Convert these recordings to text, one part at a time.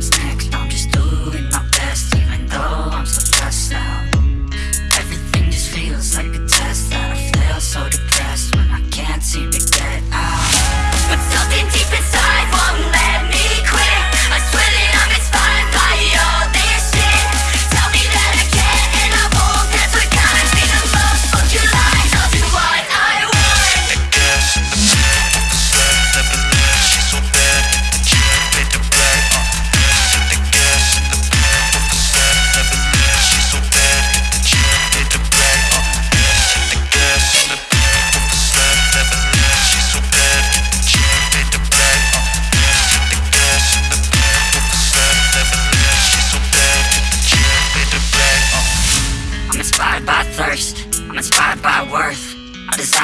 Snacks.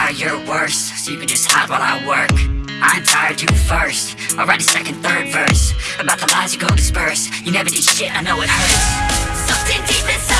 Inspired by worth I your worst So you can just hide while I work. I ain't tired, you first I'll write a second, third verse. About the lies you go disperse. You never did shit, I know it hurts. Something deep inside